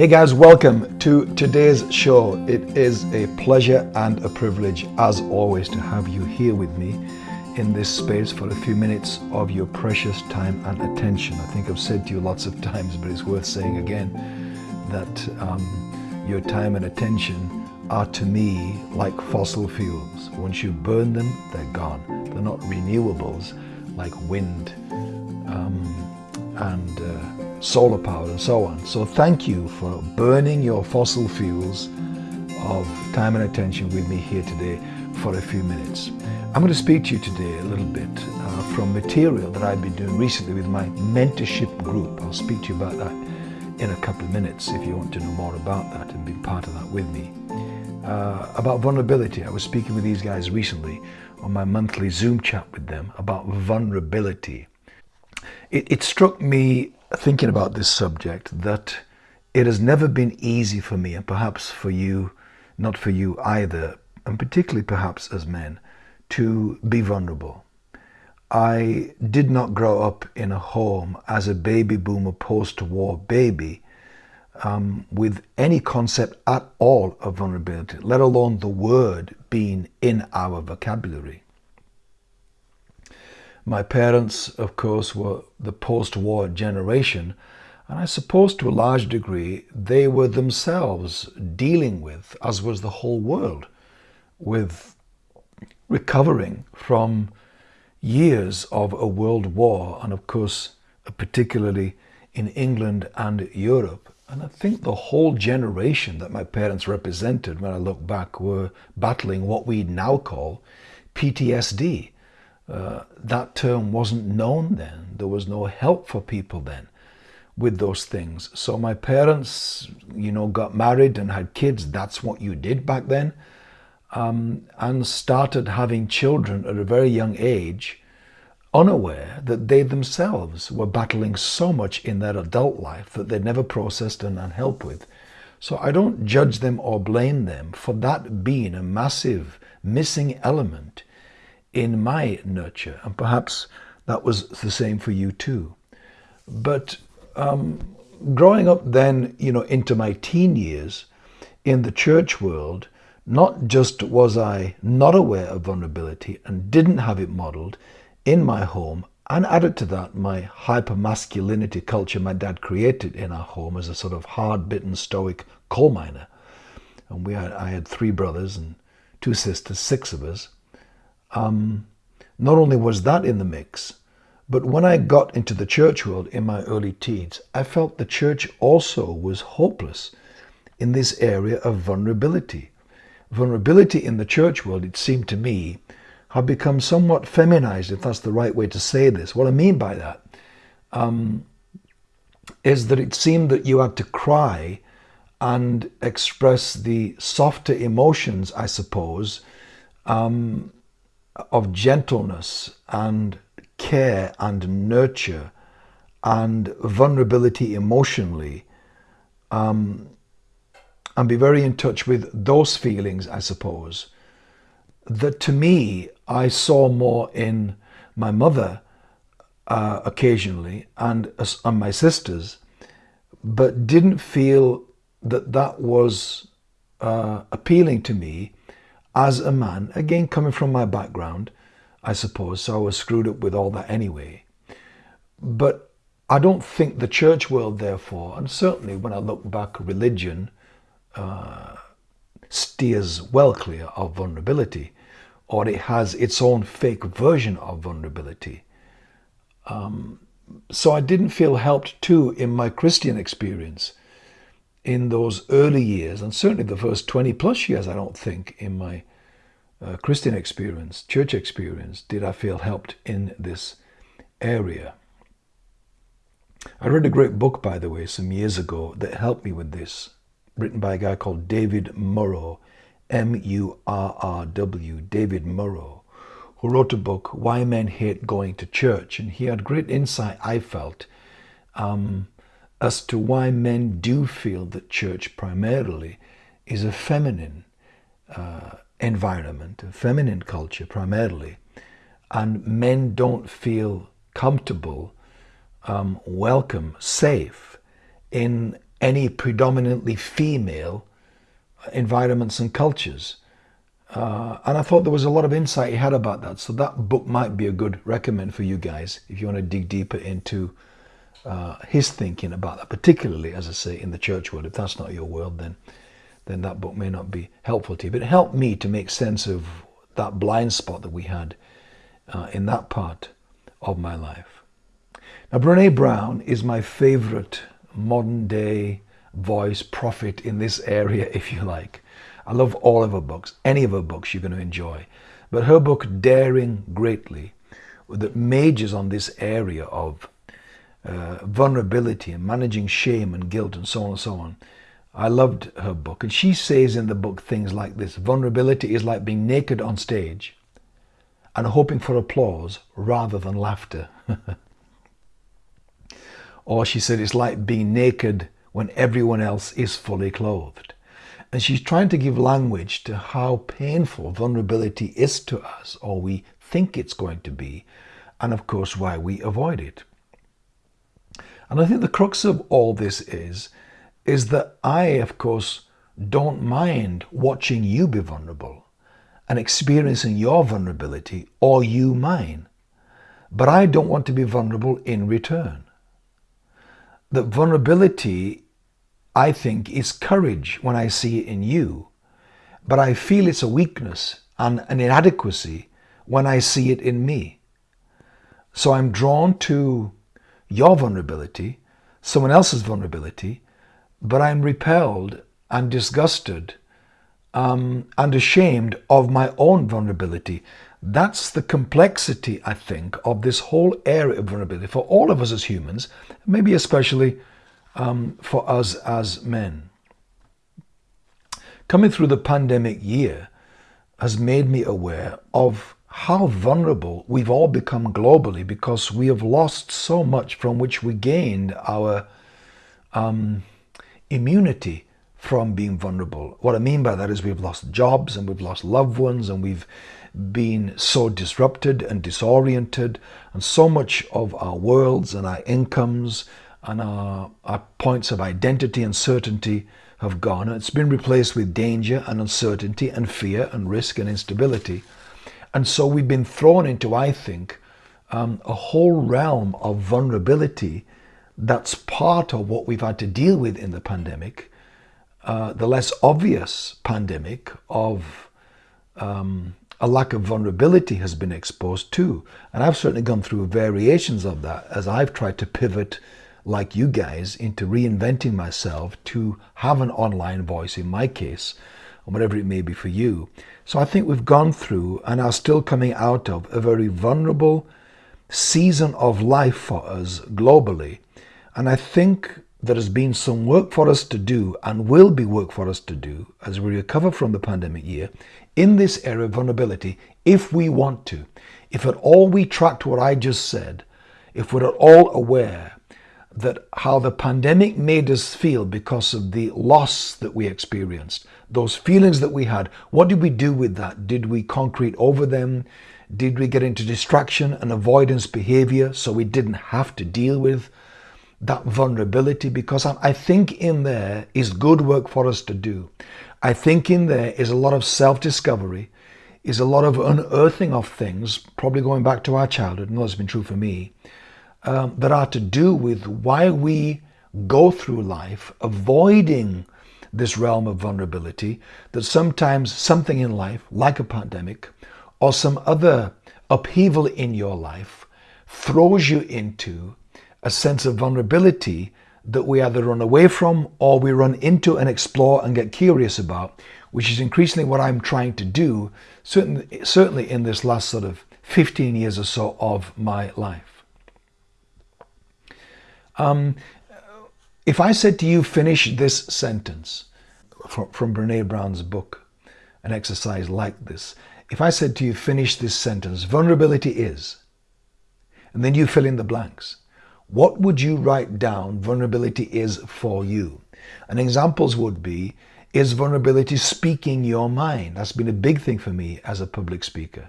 Hey guys, welcome to today's show. It is a pleasure and a privilege, as always, to have you here with me in this space for a few minutes of your precious time and attention. I think I've said to you lots of times, but it's worth saying again that um, your time and attention are to me like fossil fuels. Once you burn them, they're gone. They're not renewables like wind um, and uh, solar power and so on. So thank you for burning your fossil fuels of time and attention with me here today for a few minutes. I'm going to speak to you today a little bit uh, from material that I've been doing recently with my mentorship group. I'll speak to you about that in a couple of minutes if you want to know more about that and be part of that with me. Uh, about vulnerability. I was speaking with these guys recently on my monthly Zoom chat with them about vulnerability. It, it struck me thinking about this subject that it has never been easy for me, and perhaps for you, not for you either, and particularly perhaps as men, to be vulnerable. I did not grow up in a home as a baby boomer post-war baby um, with any concept at all of vulnerability, let alone the word being in our vocabulary. My parents, of course, were the post-war generation, and I suppose to a large degree they were themselves dealing with, as was the whole world, with recovering from years of a world war, and of course, particularly in England and Europe. And I think the whole generation that my parents represented, when I look back, were battling what we now call PTSD, uh, that term wasn't known then. There was no help for people then with those things. So my parents, you know, got married and had kids. That's what you did back then. Um, and started having children at a very young age, unaware that they themselves were battling so much in their adult life that they'd never processed and had help with. So I don't judge them or blame them for that being a massive missing element in my nurture. And perhaps that was the same for you too. But um, growing up then, you know, into my teen years in the church world, not just was I not aware of vulnerability and didn't have it modeled in my home, and added to that my hyper-masculinity culture my dad created in our home as a sort of hard-bitten stoic coal miner. And we had, I had three brothers and two sisters, six of us um, not only was that in the mix, but when I got into the church world in my early teens, I felt the church also was hopeless in this area of vulnerability. Vulnerability in the church world, it seemed to me, had become somewhat feminized, if that's the right way to say this. What I mean by that um, is that it seemed that you had to cry and express the softer emotions, I suppose, um, of gentleness and care and nurture and vulnerability emotionally um, and be very in touch with those feelings, I suppose, that to me I saw more in my mother uh, occasionally and, uh, and my sisters, but didn't feel that that was uh, appealing to me as a man, again coming from my background, I suppose, so I was screwed up with all that anyway. But I don't think the church world, therefore, and certainly when I look back, religion uh, steers well clear of vulnerability, or it has its own fake version of vulnerability. Um, so I didn't feel helped too in my Christian experience in those early years, and certainly the first 20 plus years, I don't think, in my uh, Christian experience, church experience, did I feel helped in this area. I read a great book, by the way, some years ago that helped me with this, written by a guy called David Murrow, M-U-R-R-W, David Murrow, who wrote a book, Why Men Hate Going to Church. And he had great insight, I felt, um, as to why men do feel that church primarily is a feminine uh, environment, a feminine culture primarily, and men don't feel comfortable, um, welcome, safe in any predominantly female environments and cultures. Uh, and I thought there was a lot of insight he had about that. So that book might be a good recommend for you guys if you want to dig deeper into uh, his thinking about that, particularly, as I say, in the church world. If that's not your world, then then that book may not be helpful to you. But it helped me to make sense of that blind spot that we had uh, in that part of my life. Now, Brene Brown is my favorite modern day voice prophet in this area, if you like. I love all of her books, any of her books you're going to enjoy. But her book, Daring Greatly, that majors on this area of uh, vulnerability and managing shame and guilt and so on and so on. I loved her book. And she says in the book things like this Vulnerability is like being naked on stage and hoping for applause rather than laughter. or she said it's like being naked when everyone else is fully clothed. And she's trying to give language to how painful vulnerability is to us, or we think it's going to be, and of course, why we avoid it. And I think the crux of all this is, is that I, of course, don't mind watching you be vulnerable and experiencing your vulnerability or you mine. But I don't want to be vulnerable in return. That vulnerability I think is courage when I see it in you, but I feel it's a weakness and an inadequacy when I see it in me. So I'm drawn to your vulnerability, someone else's vulnerability, but I'm repelled and disgusted um, and ashamed of my own vulnerability. That's the complexity, I think, of this whole area of vulnerability for all of us as humans, maybe especially um, for us as men. Coming through the pandemic year has made me aware of how vulnerable we've all become globally because we have lost so much from which we gained our um, immunity from being vulnerable. What I mean by that is we've lost jobs and we've lost loved ones and we've been so disrupted and disoriented and so much of our worlds and our incomes and our, our points of identity and certainty have gone. It's been replaced with danger and uncertainty and fear and risk and instability. And so we've been thrown into, I think, um, a whole realm of vulnerability that's part of what we've had to deal with in the pandemic. Uh, the less obvious pandemic of um, a lack of vulnerability has been exposed too. And I've certainly gone through variations of that as I've tried to pivot like you guys into reinventing myself to have an online voice in my case, or whatever it may be for you. So I think we've gone through and are still coming out of a very vulnerable season of life for us globally. And I think there has been some work for us to do and will be work for us to do as we recover from the pandemic year in this area of vulnerability if we want to. If at all we tracked what I just said, if we're at all aware that how the pandemic made us feel because of the loss that we experienced, those feelings that we had, what did we do with that? Did we concrete over them? Did we get into distraction and avoidance behavior so we didn't have to deal with that vulnerability? Because I think in there is good work for us to do. I think in there is a lot of self discovery, is a lot of unearthing of things, probably going back to our childhood, and that's been true for me um, that are to do with why we go through life avoiding this realm of vulnerability, that sometimes something in life, like a pandemic or some other upheaval in your life, throws you into a sense of vulnerability that we either run away from or we run into and explore and get curious about, which is increasingly what I'm trying to do, certainly, certainly in this last sort of 15 years or so of my life. Um, if I said to you, finish this sentence from, from Brene Brown's book, an exercise like this, if I said to you, finish this sentence, vulnerability is, and then you fill in the blanks, what would you write down vulnerability is for you? And examples would be, is vulnerability speaking your mind? That's been a big thing for me as a public speaker.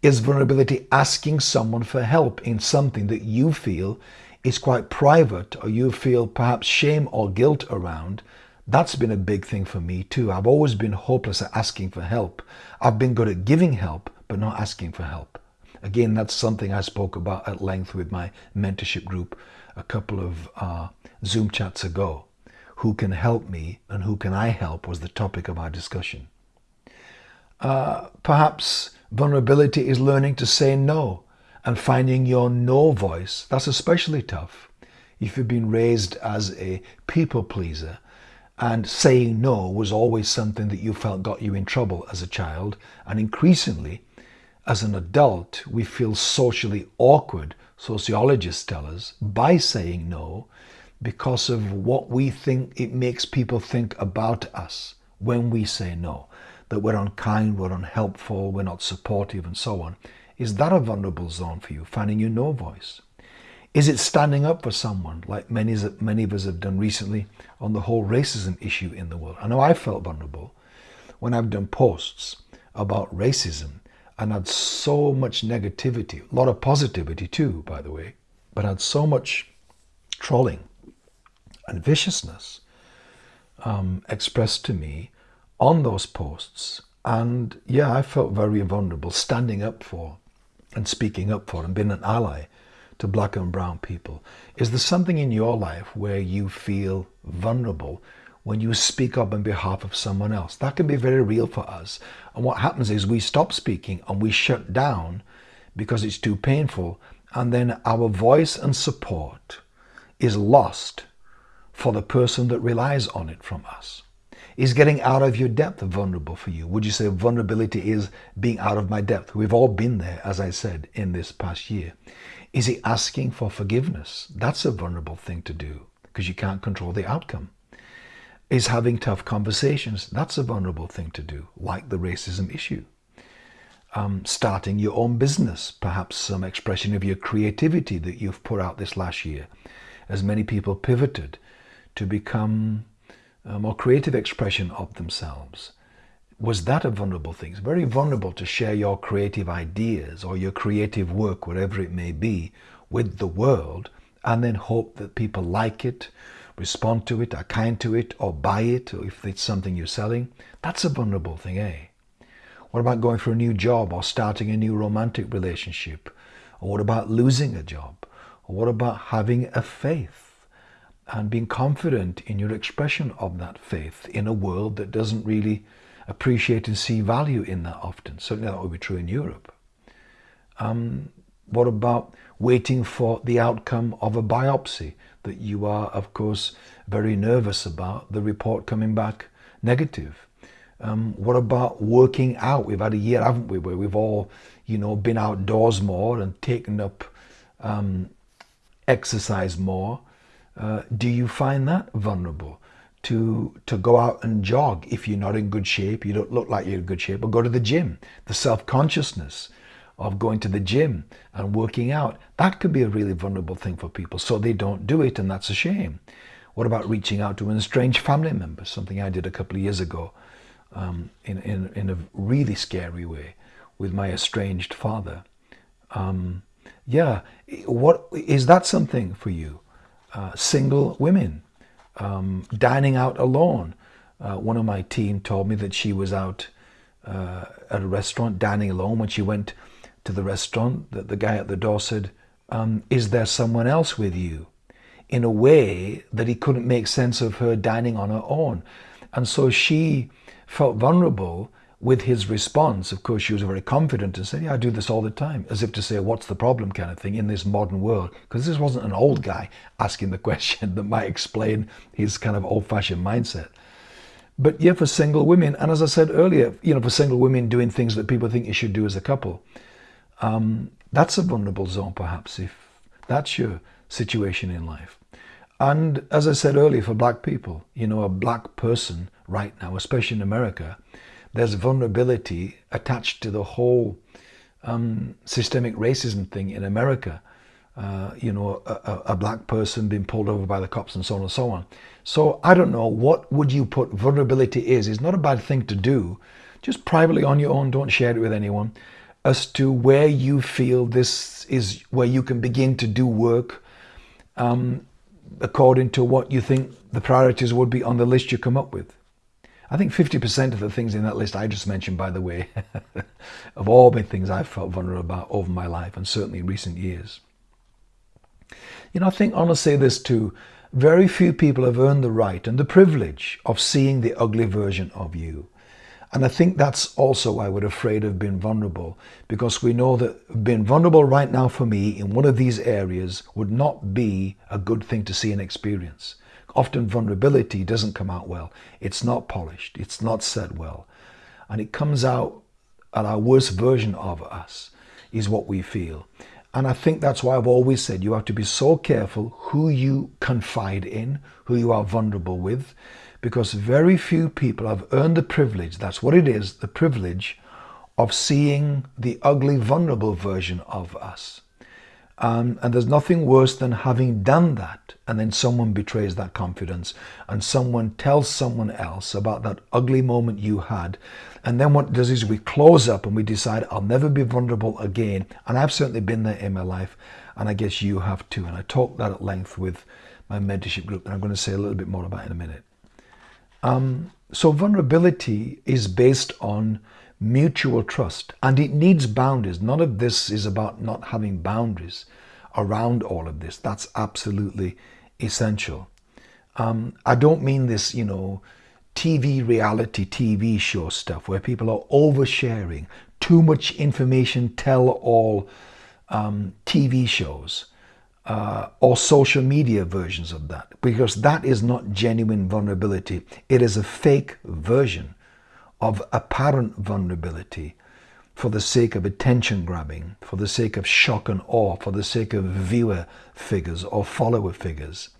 Is vulnerability asking someone for help in something that you feel is quite private or you feel perhaps shame or guilt around, that's been a big thing for me too. I've always been hopeless at asking for help. I've been good at giving help, but not asking for help. Again, that's something I spoke about at length with my mentorship group a couple of uh, Zoom chats ago. Who can help me and who can I help was the topic of our discussion. Uh, perhaps vulnerability is learning to say no and finding your no voice. That's especially tough if you've been raised as a people pleaser and saying no was always something that you felt got you in trouble as a child. And increasingly, as an adult, we feel socially awkward, sociologists tell us, by saying no because of what we think it makes people think about us when we say no. That we're unkind, we're unhelpful, we're not supportive, and so on. Is that a vulnerable zone for you, finding your no voice? Is it standing up for someone, like many, many of us have done recently on the whole racism issue in the world? I know I felt vulnerable when I've done posts about racism and had so much negativity, a lot of positivity too, by the way, but had so much trolling and viciousness um, expressed to me on those posts. And yeah, I felt very vulnerable standing up for and speaking up for and being an ally to black and brown people. Is there something in your life where you feel vulnerable when you speak up on behalf of someone else? That can be very real for us. And what happens is we stop speaking and we shut down because it's too painful. And then our voice and support is lost for the person that relies on it from us. Is getting out of your depth vulnerable for you? Would you say vulnerability is being out of my depth? We've all been there, as I said, in this past year. Is he asking for forgiveness? That's a vulnerable thing to do because you can't control the outcome. Is having tough conversations? That's a vulnerable thing to do, like the racism issue. Um, starting your own business, perhaps some expression of your creativity that you've put out this last year, as many people pivoted to become a more creative expression of themselves was that a vulnerable thing? It's very vulnerable to share your creative ideas or your creative work, whatever it may be, with the world and then hope that people like it, respond to it, are kind to it, or buy it, or if it's something you're selling. That's a vulnerable thing, eh? What about going for a new job or starting a new romantic relationship? Or what about losing a job? Or what about having a faith and being confident in your expression of that faith in a world that doesn't really appreciate and see value in that often. Certainly that would be true in Europe. Um, what about waiting for the outcome of a biopsy that you are, of course, very nervous about, the report coming back negative? Um, what about working out? We've had a year, haven't we, where we've all, you know, been outdoors more and taken up um, exercise more. Uh, do you find that vulnerable? to to go out and jog if you're not in good shape, you don't look like you're in good shape, or go to the gym. The self-consciousness of going to the gym and working out, that could be a really vulnerable thing for people. So they don't do it and that's a shame. What about reaching out to an estranged family member? Something I did a couple of years ago um, in, in, in a really scary way with my estranged father. Um, yeah, what is that something for you? Uh, single women, um, dining out alone. Uh, one of my team told me that she was out uh, at a restaurant dining alone. When she went to the restaurant, the, the guy at the door said, um, is there someone else with you? In a way that he couldn't make sense of her dining on her own. And so she felt vulnerable with his response, of course, she was very confident and said, yeah, I do this all the time, as if to say, what's the problem kind of thing in this modern world? Because this wasn't an old guy asking the question that might explain his kind of old-fashioned mindset. But yeah, for single women, and as I said earlier, you know, for single women doing things that people think you should do as a couple, um, that's a vulnerable zone perhaps, if that's your situation in life. And as I said earlier, for black people, you know, a black person right now, especially in America, there's vulnerability attached to the whole um, systemic racism thing in America. Uh, you know, a, a, black person being pulled over by the cops and so on and so on. So I don't know, what would you put vulnerability is? It's not a bad thing to do. Just privately on your own, don't share it with anyone. As to where you feel this is where you can begin to do work um, according to what you think the priorities would be on the list you come up with. I think 50% of the things in that list I just mentioned, by the way, have all been things I've felt vulnerable about over my life and certainly in recent years. You know, I think I want to say this too. Very few people have earned the right and the privilege of seeing the ugly version of you. And I think that's also why we're afraid of being vulnerable, because we know that being vulnerable right now for me in one of these areas would not be a good thing to see and experience. Often vulnerability doesn't come out well. It's not polished. It's not said well. And it comes out at our worst version of us is what we feel. And I think that's why I've always said you have to be so careful who you confide in, who you are vulnerable with, because very few people have earned the privilege, that's what it is, the privilege of seeing the ugly, vulnerable version of us. Um, and there's nothing worse than having done that and then someone betrays that confidence and someone tells someone else about that ugly moment you had. And then what does is we close up and we decide, I'll never be vulnerable again. And I've certainly been there in my life. And I guess you have too. And I talked that at length with my mentorship group. And I'm going to say a little bit more about in a minute. Um, so vulnerability is based on mutual trust and it needs boundaries. None of this is about not having boundaries around all of this. That's absolutely essential. Um, I don't mean this, you know, TV reality TV show stuff where people are oversharing, too much information, tell all um, TV shows uh, or social media versions of that because that is not genuine vulnerability. It is a fake version of apparent vulnerability for the sake of attention grabbing, for the sake of shock and awe, for the sake of viewer figures or follower figures,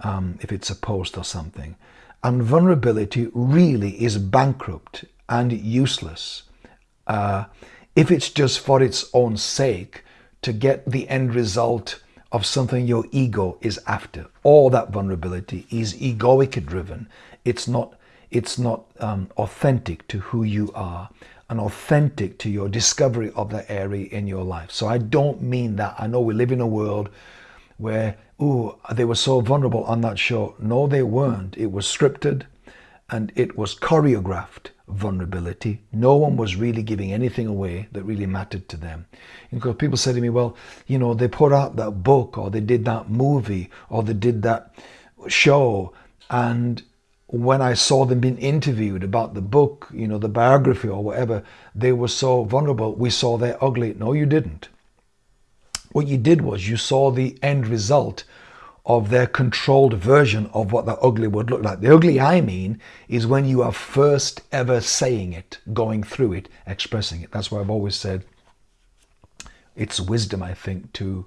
um, if it's a post or something. And vulnerability really is bankrupt and useless uh, if it's just for its own sake to get the end result of something your ego is after. All that vulnerability is egoic driven. It's not, it's not um, authentic to who you are and authentic to your discovery of that area in your life. So I don't mean that. I know we live in a world where, oh, they were so vulnerable on that show. No, they weren't. It was scripted and it was choreographed vulnerability. No one was really giving anything away that really mattered to them. Because people say to me, well, you know, they put out that book or they did that movie or they did that show and when I saw them being interviewed about the book, you know, the biography or whatever, they were so vulnerable. We saw their ugly. No, you didn't. What you did was you saw the end result of their controlled version of what the ugly would look like. The ugly I mean is when you are first ever saying it, going through it, expressing it. That's why I've always said it's wisdom, I think, to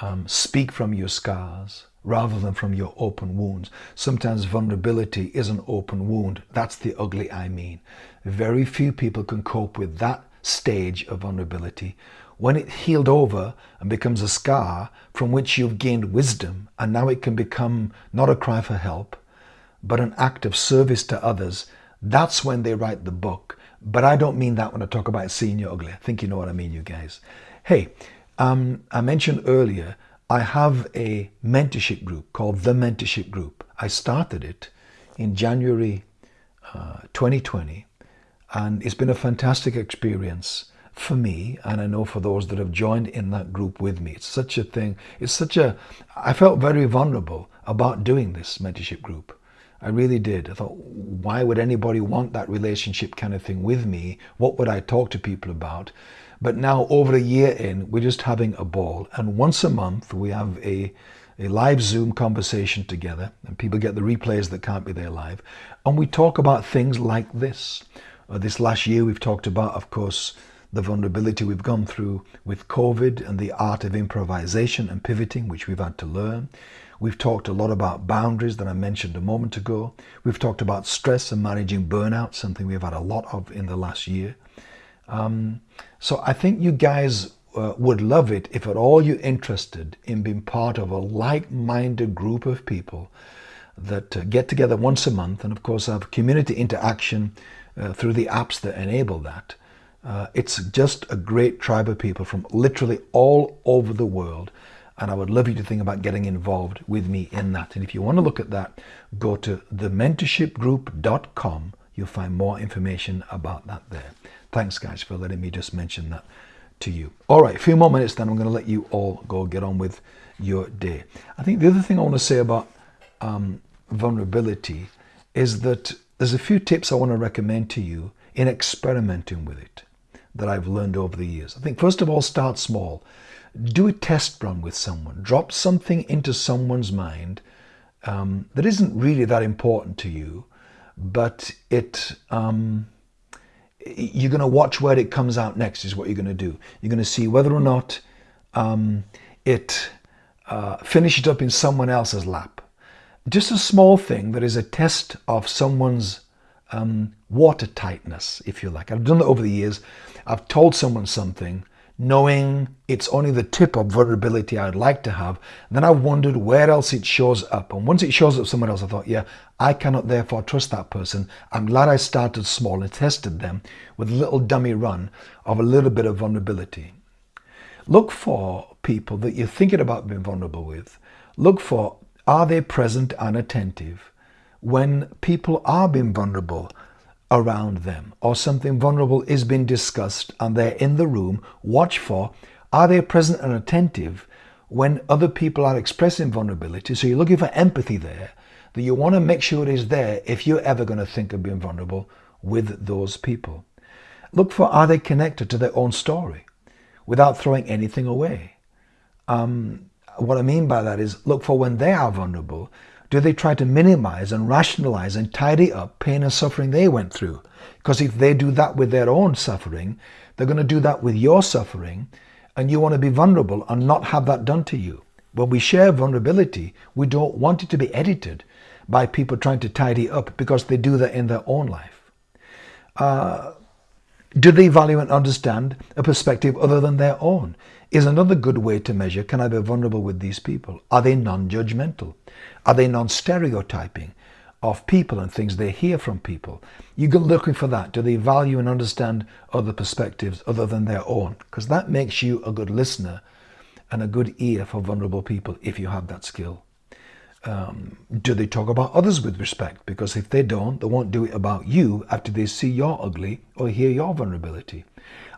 um, speak from your scars rather than from your open wounds. Sometimes vulnerability is an open wound. That's the ugly I mean. Very few people can cope with that stage of vulnerability. When it healed over and becomes a scar from which you've gained wisdom, and now it can become not a cry for help, but an act of service to others, that's when they write the book. But I don't mean that when I talk about seeing you ugly. I think you know what I mean, you guys. Hey, um, I mentioned earlier I have a mentorship group called The Mentorship Group. I started it in January uh, 2020 and it's been a fantastic experience for me and I know for those that have joined in that group with me. It's such a thing. It's such a, I felt very vulnerable about doing this mentorship group. I really did. I thought, why would anybody want that relationship kind of thing with me? What would I talk to people about? But now, over a year in, we're just having a ball. And once a month, we have a, a live Zoom conversation together, and people get the replays that can't be there live. And we talk about things like this. Uh, this last year, we've talked about, of course, the vulnerability we've gone through with COVID and the art of improvisation and pivoting, which we've had to learn. We've talked a lot about boundaries that I mentioned a moment ago. We've talked about stress and managing burnout, something we've had a lot of in the last year. Um, so I think you guys uh, would love it if at all you're interested in being part of a like-minded group of people that uh, get together once a month and of course have community interaction uh, through the apps that enable that. Uh, it's just a great tribe of people from literally all over the world And I would love you to think about getting involved with me in that. And if you want to look at that, go to thementorshipgroup.com. You'll find more information about that there. Thanks, guys, for letting me just mention that to you. All right, a few more minutes, then I'm going to let you all go get on with your day. I think the other thing I want to say about um, vulnerability is that there's a few tips I want to recommend to you in experimenting with it that I've learned over the years. I think, first of all, start small. Do a test run with someone. Drop something into someone's mind um, that isn't really that important to you, but it. Um, you're going to watch where it comes out next is what you're going to do you're going to see whether or not um, it uh, finishes up in someone else's lap just a small thing that is a test of someone's um, watertightness if you like i've done that over the years i've told someone something knowing it's only the tip of vulnerability I'd like to have. then I wondered where else it shows up. And once it shows up somewhere else, I thought, yeah, I cannot therefore trust that person. I'm glad I started small and tested them with a little dummy run of a little bit of vulnerability. Look for people that you're thinking about being vulnerable with. Look for, are they present and attentive when people are being vulnerable? Around them or something vulnerable is being discussed and they're in the room, watch for are they present and attentive when other people are expressing vulnerability? So you're looking for empathy there, that you want to make sure it is there if you're ever going to think of being vulnerable with those people. Look for are they connected to their own story without throwing anything away? Um, what I mean by that is look for when they are vulnerable, do they try to minimize and rationalize and tidy up pain and suffering they went through? Because if they do that with their own suffering, they're going to do that with your suffering, and you want to be vulnerable and not have that done to you. When we share vulnerability, we don't want it to be edited by people trying to tidy up because they do that in their own life. Uh, do they value and understand a perspective other than their own? Is another good way to measure can I be vulnerable with these people? Are they non judgmental? Are they non stereotyping of people and things they hear from people? You go looking for that. Do they value and understand other perspectives other than their own? Because that makes you a good listener and a good ear for vulnerable people if you have that skill. Um, do they talk about others with respect? Because if they don't, they won't do it about you after they see your ugly or hear your vulnerability.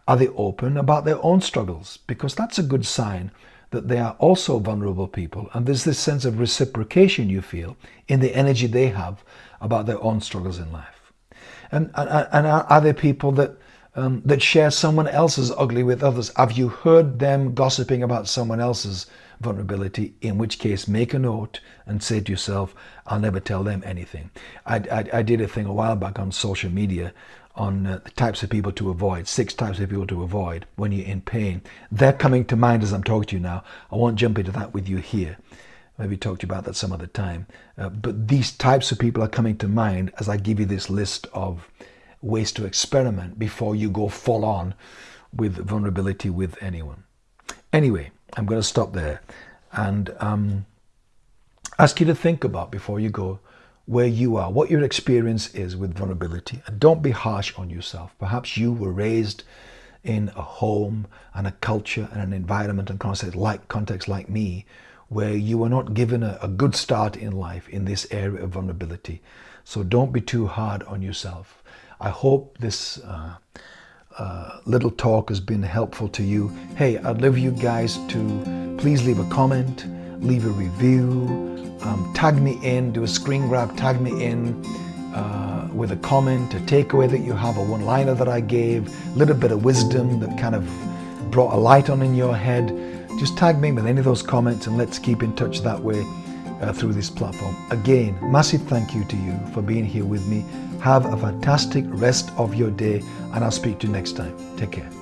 Are they open about their own struggles? Because that's a good sign that they are also vulnerable people. And there's this sense of reciprocation you feel in the energy they have about their own struggles in life. And, and, and are there people that, um, that share someone else's ugly with others? Have you heard them gossiping about someone else's vulnerability? In which case, make a note and say to yourself, I'll never tell them anything. I, I, I did a thing a while back on social media on uh, the types of people to avoid, six types of people to avoid when you're in pain. They're coming to mind as I'm talking to you now. I won't jump into that with you here. Maybe talk to you about that some other time. Uh, but these types of people are coming to mind as I give you this list of ways to experiment before you go full on with vulnerability with anyone. Anyway, I'm going to stop there and um, ask you to think about before you go where you are, what your experience is with vulnerability. And don't be harsh on yourself. Perhaps you were raised in a home and a culture and an environment and context like, context like me, where you were not given a, a good start in life in this area of vulnerability. So don't be too hard on yourself. I hope this uh, uh, little talk has been helpful to you. Hey, I'd love you guys to please leave a comment, leave a review, um, tag me in, do a screen grab, tag me in uh, with a comment, a takeaway that you have, a one-liner that I gave, a little bit of wisdom that kind of brought a light on in your head. Just tag me with any of those comments and let's keep in touch that way uh, through this platform. Again, massive thank you to you for being here with me. Have a fantastic rest of your day and I'll speak to you next time. Take care.